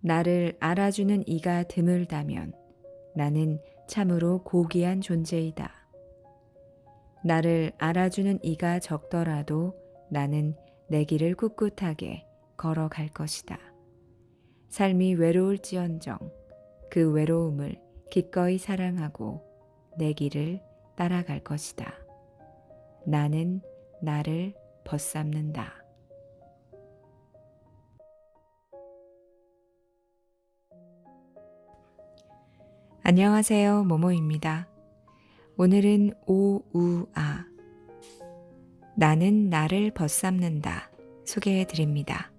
나를 알아주는 이가 드물다면 나는 참으로 고귀한 존재이다. 나를 알아주는 이가 적더라도 나는 내 길을 꿋꿋하게 걸어갈 것이다. 삶이 외로울지언정 그 외로움을 기꺼이 사랑하고 내 길을 따라갈 것이다. 나는 나를 벗삼는다. 안녕하세요. 모모입니다. 오늘은 오우아. 나는 나를 벗삼는다. 소개해 드립니다.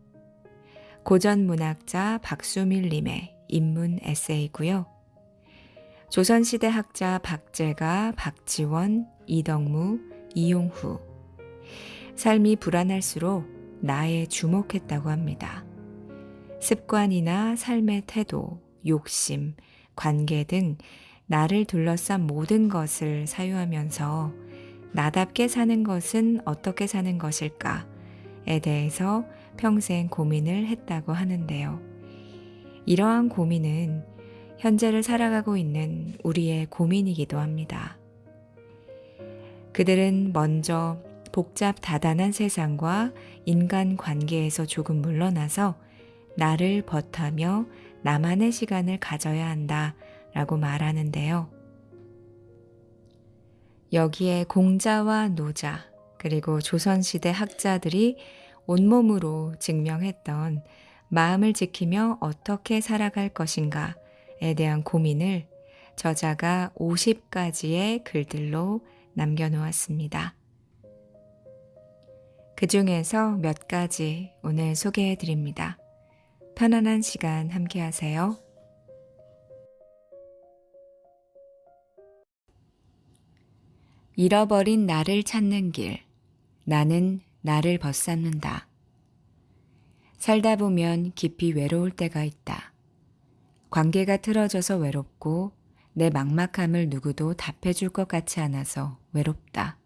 고전 문학자 박수밀 님의 인문 에세이고요. 조선시대 학자 박재가, 박지원, 이덕무, 이용후. 삶이 불안할수록 나에 주목했다고 합니다. 습관이나 삶의 태도, 욕심, 관계 등 나를 둘러싼 모든 것을 사유하면서 나답게 사는 것은 어떻게 사는 것일까에 대해서 평생 고민을 했다고 하는데요. 이러한 고민은 현재를 살아가고 있는 우리의 고민이기도 합니다. 그들은 먼저 복잡 다단한 세상과 인간 관계에서 조금 물러나서 나를 벗하며 나만의 시간을 가져야 한다 라고 말하는데요. 여기에 공자와 노자, 그리고 조선시대 학자들이 온몸으로 증명했던 마음을 지키며 어떻게 살아갈 것인가에 대한 고민을 저자가 50가지의 글들로 남겨놓았습니다. 그 중에서 몇 가지 오늘 소개해 드립니다. 편안한 시간 함께 하세요. 잃어버린 나를 찾는 길. 나는 나를 벗삼는다. 살다 보면 깊이 외로울 때가 있다. 관계가 틀어져서 외롭고 내 막막함을 누구도 답해줄 것 같지 않아서 외롭다.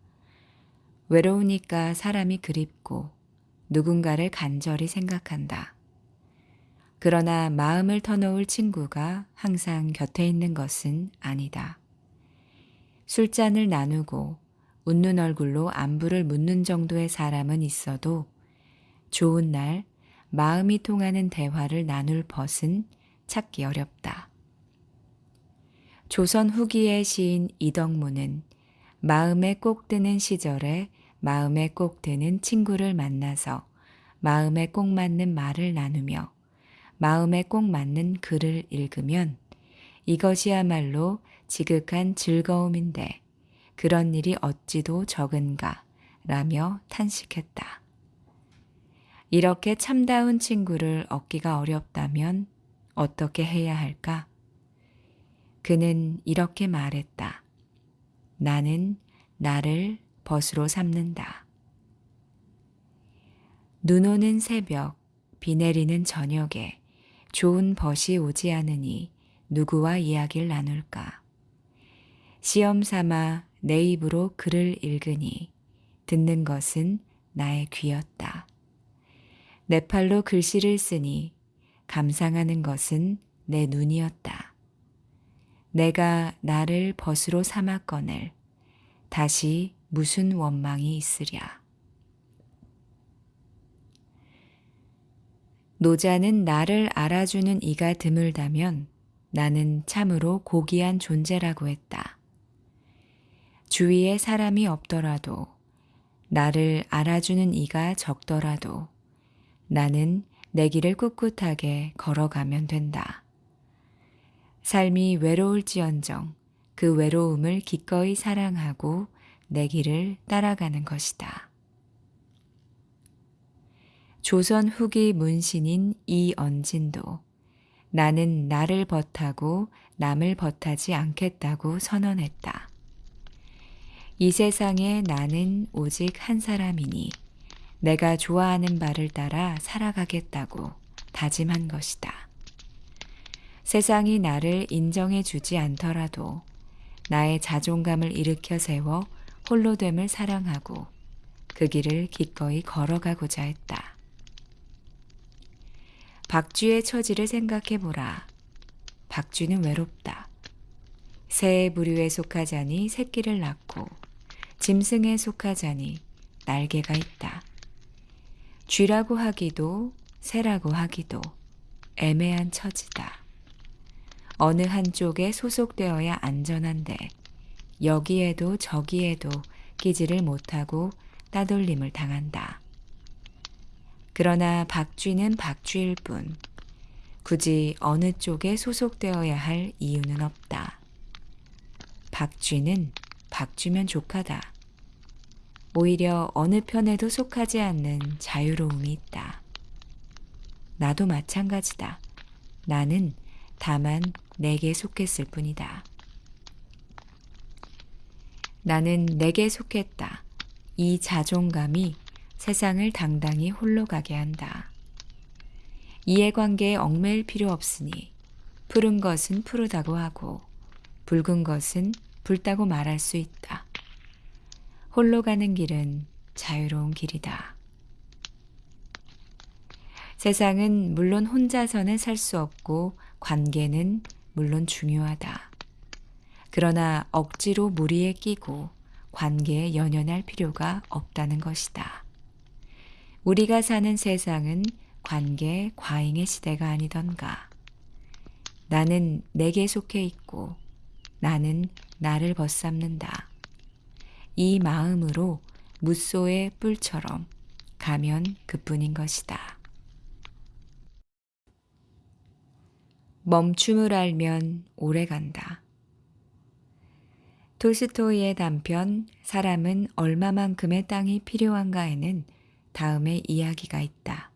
외로우니까 사람이 그립고 누군가를 간절히 생각한다. 그러나 마음을 터놓을 친구가 항상 곁에 있는 것은 아니다. 술잔을 나누고 웃는 얼굴로 안부를 묻는 정도의 사람은 있어도 좋은 날 마음이 통하는 대화를 나눌 벗은 찾기 어렵다. 조선 후기의 시인 이덕무는 마음에 꼭 드는 시절에 마음에 꼭 드는 친구를 만나서 마음에 꼭 맞는 말을 나누며 마음에 꼭 맞는 글을 읽으면 이것이야말로 지극한 즐거움인데 그런 일이 어찌도 적은가 라며 탄식했다. 이렇게 참다운 친구를 얻기가 어렵다면 어떻게 해야 할까? 그는 이렇게 말했다. 나는 나를 벗으로 삼는다. 눈 오는 새벽, 비 내리는 저녁에 좋은 벗이 오지 않으니 누구와 이야기를 나눌까? 시험 삼아 내 입으로 글을 읽으니 듣는 것은 나의 귀였다. 내 팔로 글씨를 쓰니 감상하는 것은 내 눈이었다. 내가 나를 벗으로 삼았거늘 다시 무슨 원망이 있으랴. 노자는 나를 알아주는 이가 드물다면 나는 참으로 고귀한 존재라고 했다. 주위에 사람이 없더라도 나를 알아주는 이가 적더라도 나는 내 길을 꿋꿋하게 걸어가면 된다. 삶이 외로울지언정 그 외로움을 기꺼이 사랑하고 내 길을 따라가는 것이다. 조선 후기 문신인 이언진도 나는 나를 벗하고 남을 벗하지 않겠다고 선언했다. 이 세상에 나는 오직 한 사람이니 내가 좋아하는 바를 따라 살아가겠다고 다짐한 것이다. 세상이 나를 인정해 주지 않더라도 나의 자존감을 일으켜 세워 홀로됨을 사랑하고 그 길을 기꺼이 걸어가고자 했다. 박쥐의 처지를 생각해 보라. 박쥐는 외롭다. 새 부류에 속하자니 새끼를 낳고 짐승에 속하자니 날개가 있다. 쥐라고 하기도 새라고 하기도 애매한 처지다. 어느 한쪽에 소속되어야 안전한데 여기에도 저기에도 끼지를 못하고 따돌림을 당한다. 그러나 박쥐는 박쥐일 뿐 굳이 어느 쪽에 소속되어야 할 이유는 없다. 박쥐는 박쥐면 족하다. 오히려 어느 편에도 속하지 않는 자유로움이 있다. 나도 마찬가지다. 나는 다만 내게 속했을 뿐이다. 나는 내게 속했다. 이 자존감이 세상을 당당히 홀로 가게 한다. 이해관계에 얽매일 필요 없으니 푸른 것은 푸르다고 하고 붉은 것은 붉다고 말할 수 있다. 홀로 가는 길은 자유로운 길이다. 세상은 물론 혼자서는 살 수 없고 관계는 물론 중요하다. 그러나 억지로 무리에 끼고 관계에 연연할 필요가 없다는 것이다. 우리가 사는 세상은 관계 과잉의 시대가 아니던가. 나는 내게 속해 있고 나는 나를 벗삼는다. 이 마음으로 무소의 뿔처럼 가면 그뿐인 것이다. 멈춤을 알면 오래 간다. 토스토이의 단편 사람은 얼마만큼의 땅이 필요한가에는 다음의 이야기가 있다.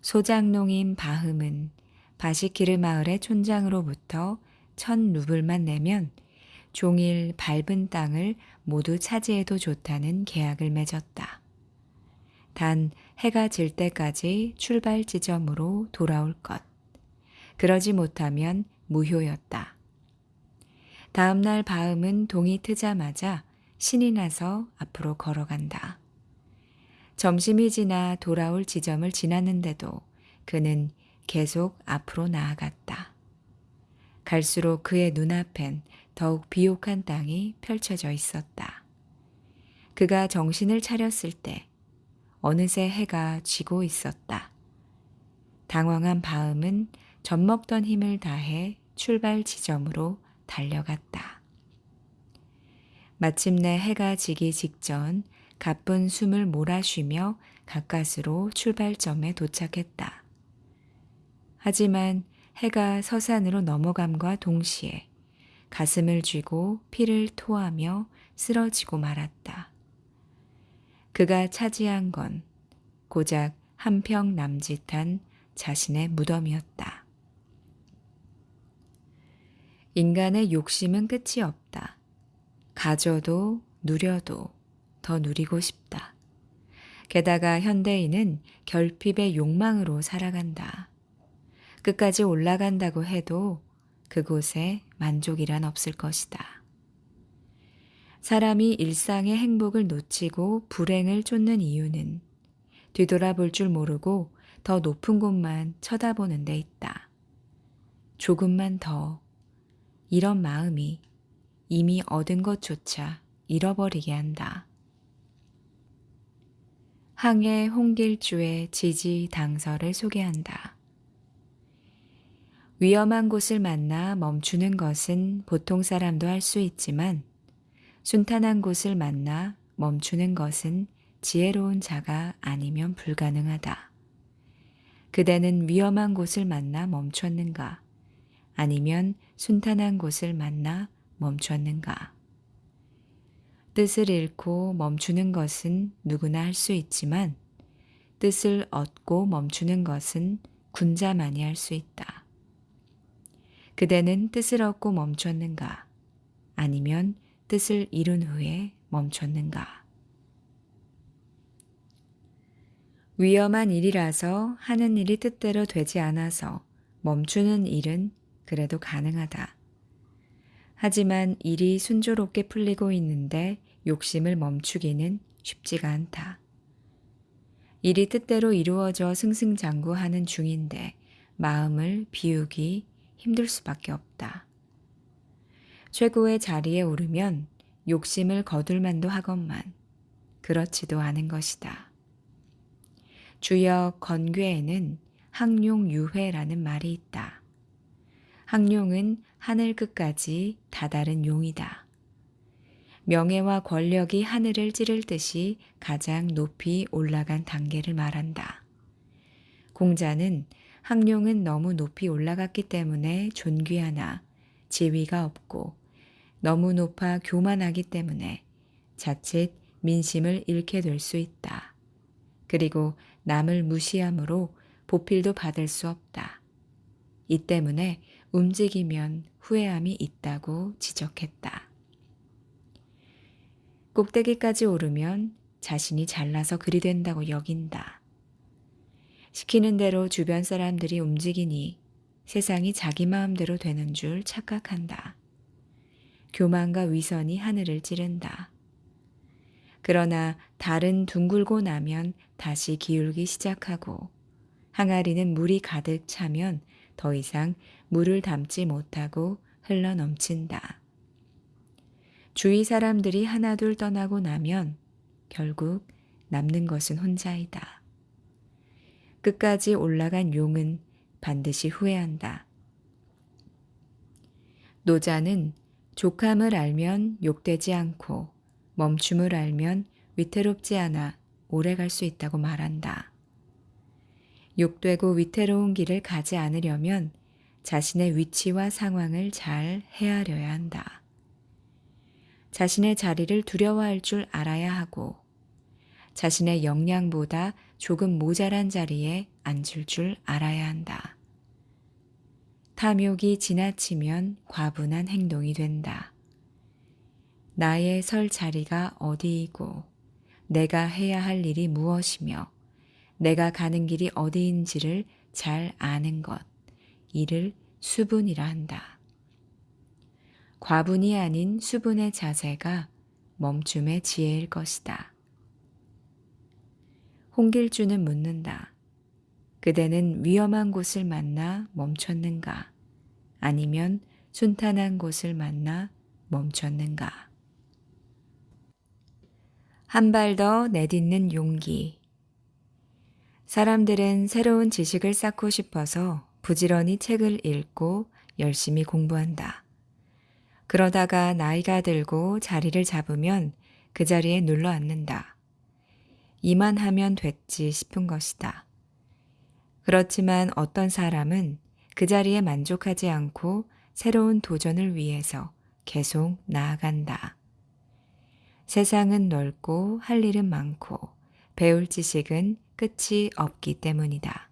소장농인 바흠은 바시키르 마을의 촌장으로부터 천 루블만 내면 종일 밟은 땅을 모두 차지해도 좋다는 계약을 맺었다. 단 해가 질 때까지 출발 지점으로 돌아올 것. 그러지 못하면 무효였다. 다음날 바음은 동이 트자마자 신이 나서 앞으로 걸어간다. 점심이 지나 돌아올 지점을 지났는데도 그는 계속 앞으로 나아갔다. 갈수록 그의 눈앞엔 더욱 비옥한 땅이 펼쳐져 있었다. 그가 정신을 차렸을 때 어느새 해가 지고 있었다. 당황한 바음은 젖먹던 힘을 다해 출발 지점으로 달려갔다. 마침내 해가 지기 직전 가쁜 숨을 몰아쉬며 가까스로 출발점에 도착했다. 하지만 해가 서산으로 넘어감과 동시에 가슴을 쥐고 피를 토하며 쓰러지고 말았다. 그가 차지한 건 고작 한 평 남짓한 자신의 무덤이었다. 인간의 욕심은 끝이 없다. 가져도 누려도 더 누리고 싶다. 게다가 현대인은 결핍의 욕망으로 살아간다. 끝까지 올라간다고 해도 그곳에 만족이란 없을 것이다. 사람이 일상의 행복을 놓치고 불행을 쫓는 이유는 뒤돌아볼 줄 모르고 더 높은 곳만 쳐다보는 데 있다. 조금만 더 이런 마음이 이미 얻은 것조차 잃어버리게 한다. 항해 홍길주의 지지 당서를 소개한다. 위험한 곳을 만나 멈추는 것은 보통 사람도 할 수 있지만 순탄한 곳을 만나 멈추는 것은 지혜로운 자가 아니면 불가능하다. 그대는 위험한 곳을 만나 멈췄는가? 아니면 순탄한 곳을 만나 멈췄는가? 뜻을 잃고 멈추는 것은 누구나 할 수 있지만 뜻을 얻고 멈추는 것은 군자만이 할 수 있다. 그대는 뜻을 얻고 멈췄는가? 아니면 뜻을 잃은 후에 멈췄는가? 위험한 일이라서 하는 일이 뜻대로 되지 않아서 멈추는 일은 그래도 가능하다. 하지만 일이 순조롭게 풀리고 있는데 욕심을 멈추기는 쉽지가 않다. 일이 뜻대로 이루어져 승승장구하는 중인데 마음을 비우기 힘들 수밖에 없다. 최고의 자리에 오르면 욕심을 거둘 만도 하건만 그렇지도 않은 것이다. 주역 건괴에는 항용유회라는 말이 있다. 항용은 하늘 끝까지 다다른 용이다. 명예와 권력이 하늘을 찌를 듯이 가장 높이 올라간 단계를 말한다. 공자는 항룡은 너무 높이 올라갔기 때문에 존귀하나 지위가 없고 너무 높아 교만하기 때문에 자칫 민심을 잃게 될 수 있다. 그리고 남을 무시함으로 보필도 받을 수 없다. 이 때문에 움직이면 후회함이 있다고 지적했다. 꼭대기까지 오르면 자신이 잘나서 그리 된다고 여긴다. 시키는 대로 주변 사람들이 움직이니 세상이 자기 마음대로 되는 줄 착각한다. 교만과 위선이 하늘을 찌른다. 그러나 달은 둥글고 나면 다시 기울기 시작하고 항아리는 물이 가득 차면 더 이상 물을 담지 못하고 흘러 넘친다. 주위 사람들이 하나둘 떠나고 나면 결국 남는 것은 혼자이다. 끝까지 올라간 용은 반드시 후회한다. 노자는 족함을 알면 욕되지 않고 멈춤을 알면 위태롭지 않아 오래 갈 수 있다고 말한다. 욕되고 위태로운 길을 가지 않으려면 자신의 위치와 상황을 잘 헤아려야 한다. 자신의 자리를 두려워할 줄 알아야 하고 자신의 역량보다 조금 모자란 자리에 앉을 줄 알아야 한다. 탐욕이 지나치면 과분한 행동이 된다. 나의 설 자리가 어디이고 내가 해야 할 일이 무엇이며 내가 가는 길이 어디인지를 잘 아는 것, 이를 수분이라 한다. 과분이 아닌 수분의 자세가 멈춤의 지혜일 것이다. 홍길주는 묻는다. 그대는 위험한 곳을 만나 멈췄는가? 아니면 순탄한 곳을 만나 멈췄는가? 한 발 더 내딛는 용기. 사람들은 새로운 지식을 쌓고 싶어서 부지런히 책을 읽고 열심히 공부한다. 그러다가 나이가 들고 자리를 잡으면 그 자리에 눌러 앉는다. 이만 하면 됐지 싶은 것이다. 그렇지만 어떤 사람은 그 자리에 만족하지 않고 새로운 도전을 위해서 계속 나아간다. 세상은 넓고 할 일은 많고 배울 지식은 끝이 없기 때문이다.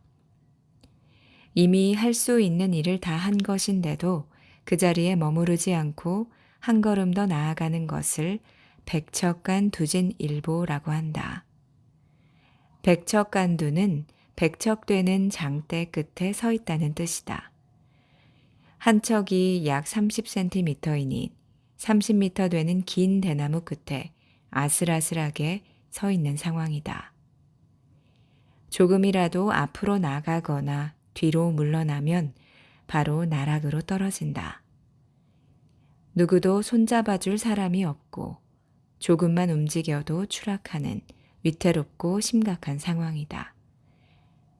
이미 할 수 있는 일을 다 한 것인데도 그 자리에 머무르지 않고 한 걸음 더 나아가는 것을 백척간 두진 일보라고 한다. 백척간 두는 백척되는 장대 끝에 서 있다는 뜻이다. 한 척이 약 30cm이니 30m 되는 긴 대나무 끝에 아슬아슬하게 서 있는 상황이다. 조금이라도 앞으로 나가거나 뒤로 물러나면 바로 나락으로 떨어진다. 누구도 손잡아 줄 사람이 없고 조금만 움직여도 추락하는 위태롭고 심각한 상황이다.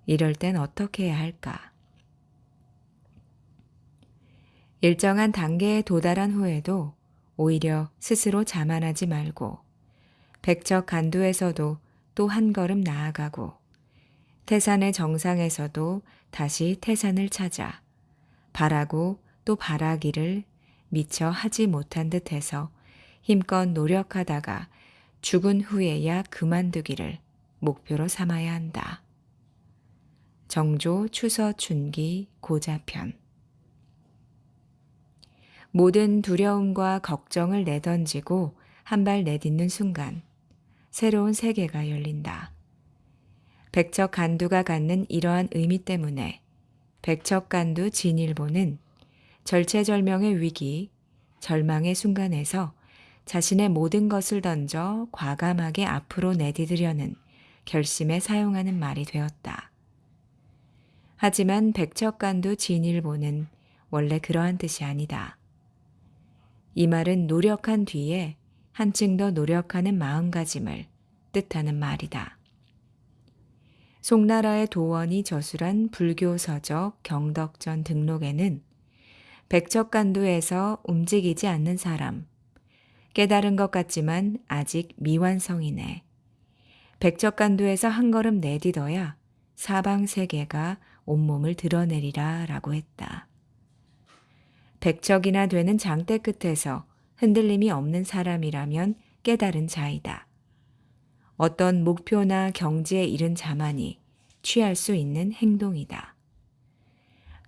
이럴 땐 어떻게 해야 할까? 일정한 단계에 도달한 후에도 오히려 스스로 자만하지 말고 백척 간두에서도 또 한 걸음 나아가고 태산의 정상에서도 다시 태산을 찾아 바라고 또 바라기를 미처 하지 못한 듯해서 힘껏 노력하다가 죽은 후에야 그만두기를 목표로 삼아야 한다. 정조 추서 춘기 고자편 모든 두려움과 걱정을 내던지고 한 발 내딛는 순간 새로운 세계가 열린다. 백척 간두가 갖는 이러한 의미 때문에 백척 간두 진일보는 절체절명의 위기, 절망의 순간에서 자신의 모든 것을 던져 과감하게 앞으로 내디디려는 결심에 사용하는 말이 되었다. 하지만 백척간도 진일보는 원래 그러한 뜻이 아니다. 이 말은 노력한 뒤에 한층 더 노력하는 마음가짐을 뜻하는 말이다. 송나라의 도원이 저술한 불교 서적 경덕전 등록에는 백척간도에서 움직이지 않는 사람, 깨달은 것 같지만 아직 미완성이네. 백척간도에서 한 걸음 내딛어야 사방 세계가 온몸을 드러내리라 라고 했다. 백척이나 되는 장대 끝에서 흔들림이 없는 사람이라면 깨달은 자이다. 어떤 목표나 경지에 이른 자만이 취할 수 있는 행동이다.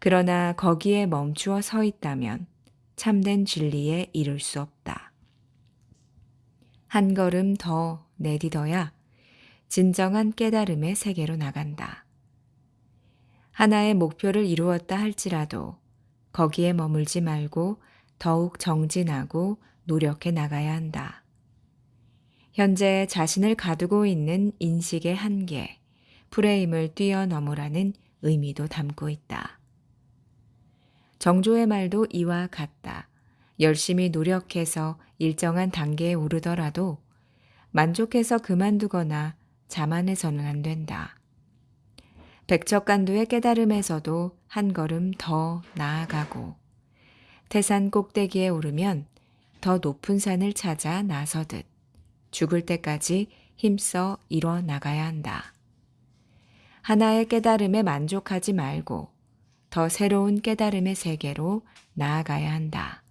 그러나 거기에 멈추어 서 있다면 참된 진리에 이를 수 없다. 한 걸음 더 내딛어야 진정한 깨달음의 세계로 나간다. 하나의 목표를 이루었다 할지라도 거기에 머물지 말고 더욱 정진하고 노력해 나가야 한다. 현재 자신을 가두고 있는 인식의 한계, 프레임을 뛰어넘으라는 의미도 담고 있다. 정조의 말도 이와 같다. 열심히 노력해서 일정한 단계에 오르더라도 만족해서 그만두거나 자만해서는 안 된다. 백척간도의 깨달음에서도 한 걸음 더 나아가고 태산 꼭대기에 오르면 더 높은 산을 찾아 나서듯 죽을 때까지 힘써 이뤄 나가야 한다. 하나의 깨달음에 만족하지 말고 더 새로운 깨달음의 세계로 나아가야 한다.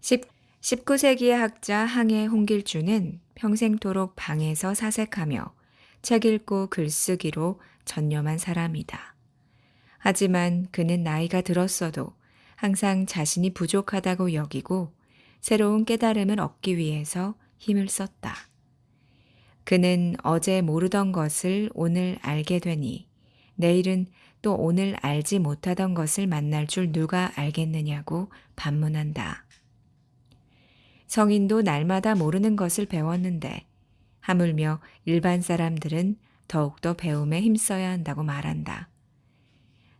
19세기의 학자 항해 홍길주는 평생토록 방에서 사색하며 책 읽고 글쓰기로 전념한 사람이다. 하지만 그는 나이가 들었어도 항상 자신이 부족하다고 여기고 새로운 깨달음을 얻기 위해서 힘을 썼다. 그는 어제 모르던 것을 오늘 알게 되니 내일은 또 오늘 알지 못하던 것을 만날 줄 누가 알겠느냐고 반문한다. 성인도 날마다 모르는 것을 배웠는데 하물며 일반 사람들은 더욱더 배움에 힘써야 한다고 말한다.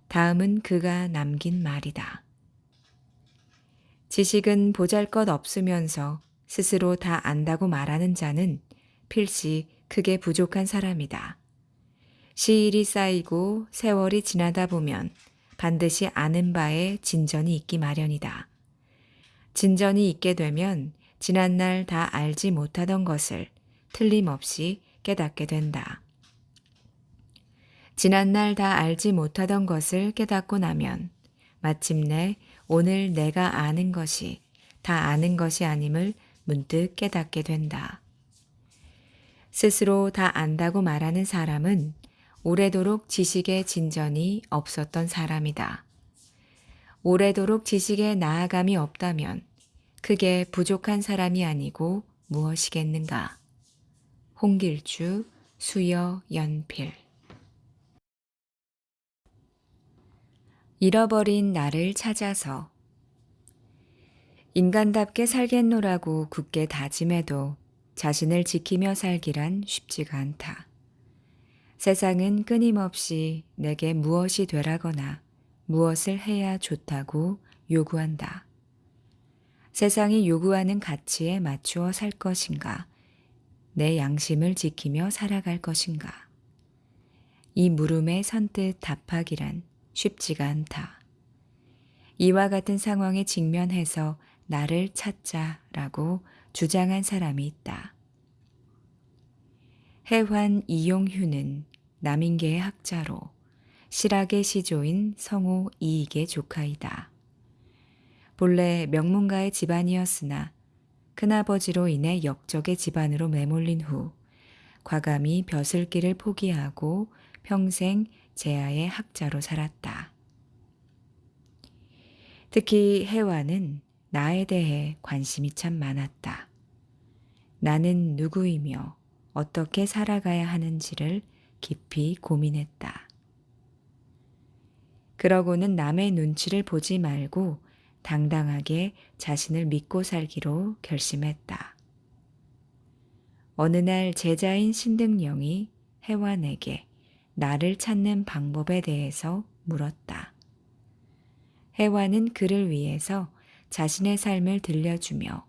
다음은 그가 남긴 말이다. 지식은 보잘 것 없으면서 스스로 다 안다고 말하는 자는 필시 크게 부족한 사람이다. 시일이 쌓이고 세월이 지나다 보면 반드시 아는 바에 진전이 있기 마련이다. 진전이 있게 되면 지난날 다 알지 못하던 것을 틀림없이 깨닫게 된다. 지난날 다 알지 못하던 것을 깨닫고 나면 마침내 오늘 내가 아는 것이 다 아는 것이 아님을 문득 깨닫게 된다. 스스로 다 안다고 말하는 사람은 오래도록 지식의 진전이 없었던 사람이다. 오래도록 지식에 나아감이 없다면 크게 부족한 사람이 아니고 무엇이겠는가. 홍길주 수여 연필 잃어버린 나를 찾아서 인간답게 살겠노라고 굳게 다짐해도 자신을 지키며 살기란 쉽지가 않다. 세상은 끊임없이 내게 무엇이 되라거나 무엇을 해야 좋다고 요구한다. 세상이 요구하는 가치에 맞추어 살 것인가, 내 양심을 지키며 살아갈 것인가. 이 물음에 선뜻 답하기란 쉽지가 않다. 이와 같은 상황에 직면해서 나를 찾자라고 주장한 사람이 있다. 해환 이용휴는 남인계의 학자로 실학의 시조인 성우 이익의 조카이다. 본래 명문가의 집안이었으나 큰아버지로 인해 역적의 집안으로 매몰린 후 과감히 벼슬길을 포기하고 평생 제아의 학자로 살았다. 특히 해와는 나에 대해 관심이 참 많았다. 나는 누구이며 어떻게 살아가야 하는지를 깊이 고민했다. 그러고는 남의 눈치를 보지 말고 당당하게 자신을 믿고 살기로 결심했다. 어느 날 제자인 신등령이 해완에게 나를 찾는 방법에 대해서 물었다. 해완은 그를 위해서 자신의 삶을 들려주며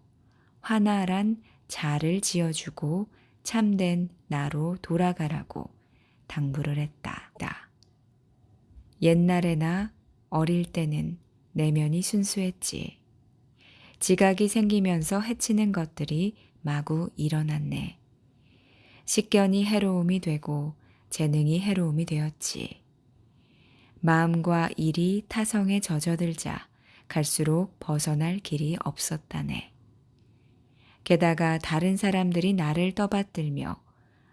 화나란 자를 지어주고 참된 나로 돌아가라고 당부를 했다. 옛날에나 어릴 때는 내면이 순수했지. 지각이 생기면서 해치는 것들이 마구 일어났네. 식견이 해로움이 되고 재능이 해로움이 되었지. 마음과 일이 타성에 젖어들자 갈수록 벗어날 길이 없었다네. 게다가 다른 사람들이 나를 떠받들며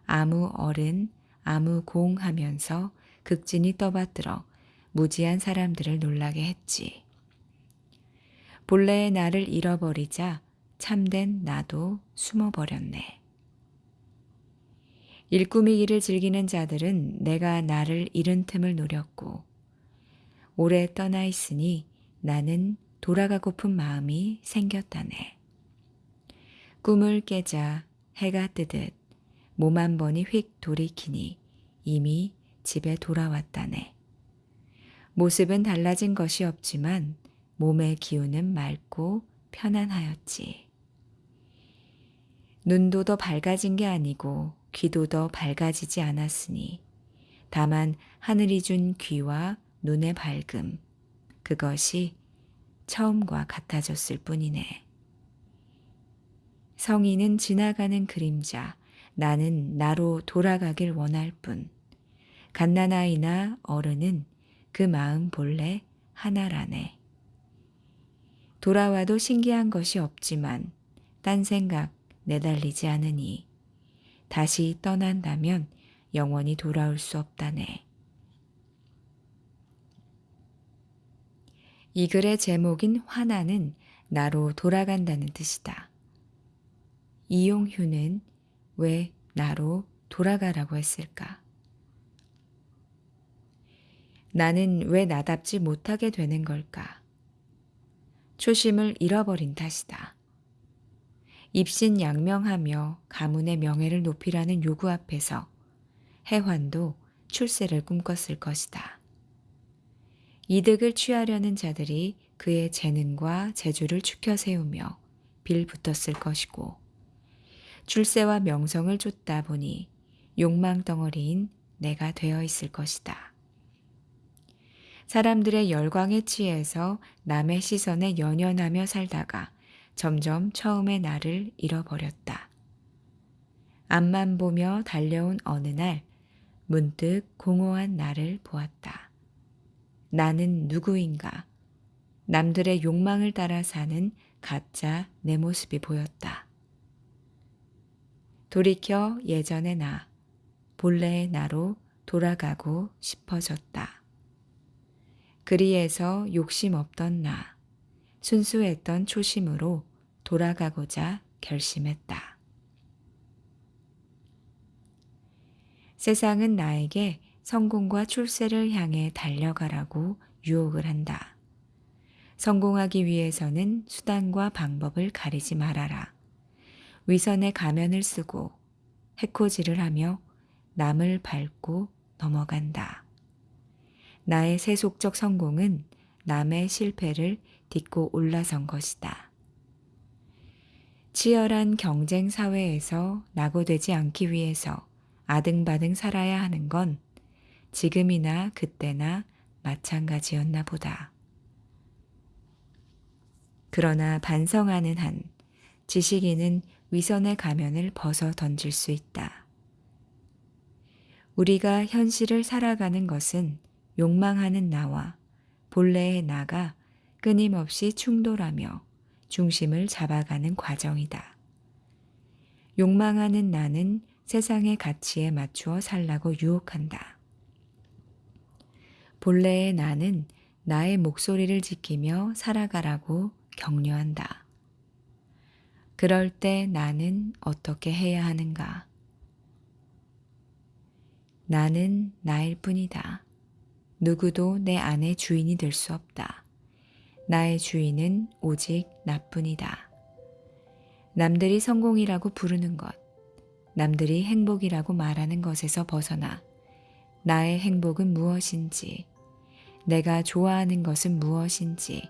아무 어른, 아무 공 하면서 극진히 떠받들어 무지한 사람들을 놀라게 했지. 본래의 나를 잃어버리자 참된 나도 숨어버렸네. 일꾸미기를 즐기는 자들은 내가 나를 잃은 틈을 노렸고, 오래 떠나 있으니 나는 돌아가고픈 마음이 생겼다네. 꿈을 깨자 해가 뜨듯 몸 한 번이 휙 돌이키니 이미 집에 돌아왔다네. 모습은 달라진 것이 없지만 몸의 기운은 맑고 편안하였지. 눈도 더 밝아진 게 아니고 귀도 더 밝아지지 않았으니 다만 하늘이 준 귀와 눈의 밝음, 그것이 처음과 같아졌을 뿐이네. 성인은 지나가는 그림자, 나는 나로 돌아가길 원할 뿐. 갓난아이나 어른은 그 마음 본래 하나라네. 돌아와도 신기한 것이 없지만 딴 생각 내달리지 않으니 다시 떠난다면 영원히 돌아올 수 없다네. 이 글의 제목인 화나는 나로 돌아간다는 뜻이다. 이용휴는 왜 나로 돌아가라고 했을까? 나는 왜 나답지 못하게 되는 걸까? 초심을 잃어버린 탓이다. 입신양명하며 가문의 명예를 높이라는 요구 앞에서 해환도 출세를 꿈꿨을 것이다. 이득을 취하려는 자들이 그의 재능과 재주를 추켜 세우며 빌붙었을 것이고 출세와 명성을 쫓다 보니 욕망 덩어리인 내가 되어 있을 것이다. 사람들의 열광에 취해서 남의 시선에 연연하며 살다가 점점 처음의 나를 잃어버렸다. 앞만 보며 달려온 어느 날 문득 공허한 나를 보았다. 나는 누구인가? 남들의 욕망을 따라 사는 가짜 내 모습이 보였다. 돌이켜 예전의 나, 본래의 나로 돌아가고 싶어졌다. 그리해서 욕심 없던 나, 순수했던 초심으로 돌아가고자 결심했다. 세상은 나에게 성공과 출세를 향해 달려가라고 유혹을 한다. 성공하기 위해서는 수단과 방법을 가리지 말아라. 위선의 가면을 쓰고 해코지를 하며 남을 밟고 넘어간다. 나의 세속적 성공은 남의 실패를 딛고 올라선 것이다. 치열한 경쟁 사회에서 낙오되지 않기 위해서 아등바등 살아야 하는 건 지금이나 그때나 마찬가지였나 보다. 그러나 반성하는 한 지식인은 위선의 가면을 벗어 던질 수 있다. 우리가 현실을 살아가는 것은 욕망하는 나와 본래의 나가 끊임없이 충돌하며 중심을 잡아가는 과정이다. 욕망하는 나는 세상의 가치에 맞추어 살라고 유혹한다. 본래의 나는 나의 목소리를 지키며 살아가라고 격려한다. 그럴 때 나는 어떻게 해야 하는가? 나는 나일 뿐이다. 누구도 내 안의 주인이 될 수 없다. 나의 주인은 오직 나뿐이다. 남들이 성공이라고 부르는 것, 남들이 행복이라고 말하는 것에서 벗어나 나의 행복은 무엇인지, 내가 좋아하는 것은 무엇인지,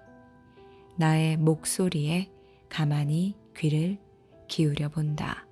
나의 목소리에 가만히 귀를 기울여 본다.